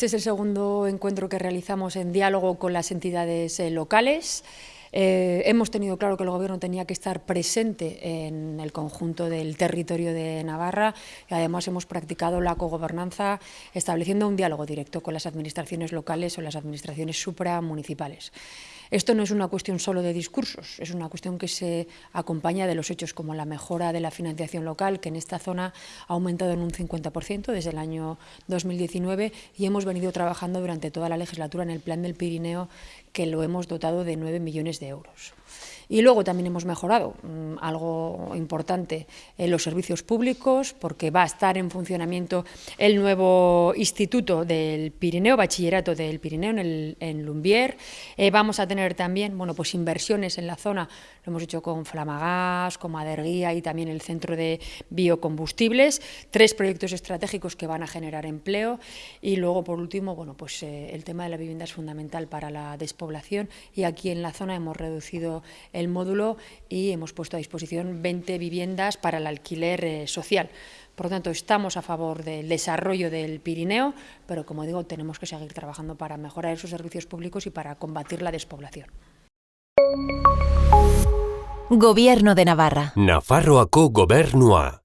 Este es el segundo encuentro que realizamos en diálogo con las entidades eh, locales. Eh, hemos tenido claro que el Gobierno tenía que estar presente en el conjunto del territorio de Navarra y además hemos practicado la cogobernanza estableciendo un diálogo directo con las administraciones locales o las administraciones supramunicipales. Esto no es una cuestión solo de discursos, es una cuestión que se acompaña de los hechos como la mejora de la financiación local, que en esta zona ha aumentado en un 50% desde el año 2019 y hemos venido trabajando durante toda la legislatura en el Plan del Pirineo, que lo hemos dotado de 9 millones de euros. Y luego también hemos mejorado mm, algo importante en los servicios públicos, porque va a estar en funcionamiento el nuevo Instituto del Pirineo, Bachillerato del Pirineo en, el, en Lumbier. Eh, vamos a tener también bueno, pues inversiones en la zona, lo hemos hecho con Flamagás, con Maderguía y también el Centro de Biocombustibles, tres proyectos estratégicos que van a generar empleo y luego, por último, bueno, pues, eh, el tema de la vivienda es fundamental para la despoblación y aquí en la zona hemos reducido el módulo y hemos puesto a disposición 20 viviendas para el alquiler eh, social. Por lo tanto, estamos a favor del desarrollo del Pirineo, pero como digo, tenemos que seguir trabajando para mejorar esos servicios públicos y para combatir la despoblación. Gobierno de Navarra. Nafarroako gobernua.